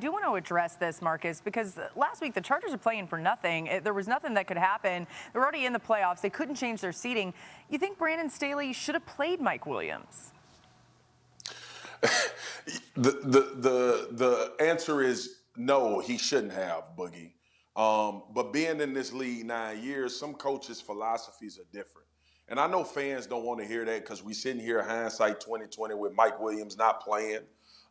I do want to address this, Marcus, because last week the Chargers are playing for nothing. There was nothing that could happen. They're already in the playoffs. They couldn't change their seeding. You think Brandon Staley should have played Mike Williams? the, the the the answer is no. He shouldn't have, Boogie. Um, but being in this league nine years, some coaches' philosophies are different. And I know fans don't want to hear that because we sitting here hindsight 2020 with Mike Williams not playing.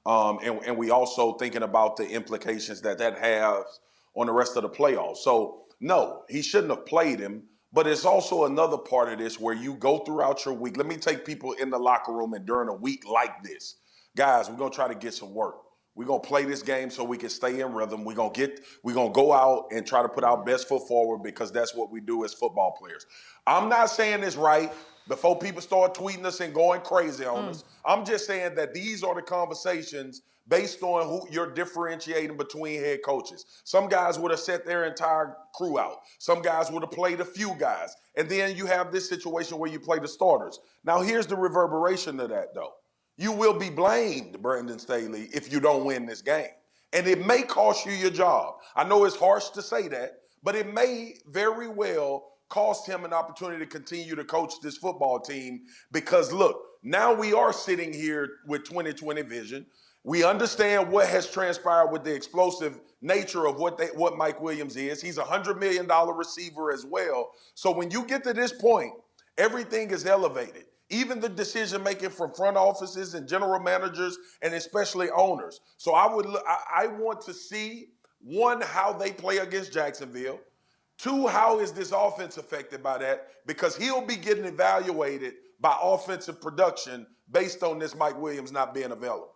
Um, and, and we also thinking about the implications that that has on the rest of the playoffs. So no, he shouldn't have played him. But it's also another part of this where you go throughout your week. Let me take people in the locker room and during a week like this, guys, we're gonna try to get some work. We're gonna play this game so we can stay in rhythm. We're gonna get we're gonna go out and try to put our best foot forward because that's what we do as football players. I'm not saying this right before people start tweeting us and going crazy on mm. us. I'm just saying that these are the conversations based on who you're differentiating between head coaches. Some guys would have set their entire crew out. Some guys would have played a few guys. And then you have this situation where you play the starters. Now here's the reverberation of that though. You will be blamed, Brandon Staley, if you don't win this game. And it may cost you your job. I know it's harsh to say that, but it may very well cost him an opportunity to continue to coach this football team because look, now we are sitting here with 2020 vision. We understand what has transpired with the explosive nature of what they, what Mike Williams is. He's a hundred million dollar receiver as well. So when you get to this point, everything is elevated. Even the decision making from front offices and general managers and especially owners. So I would I, want to see one how they play against Jacksonville. Two, how is this offense affected by that? Because he'll be getting evaluated by offensive production based on this Mike Williams not being available.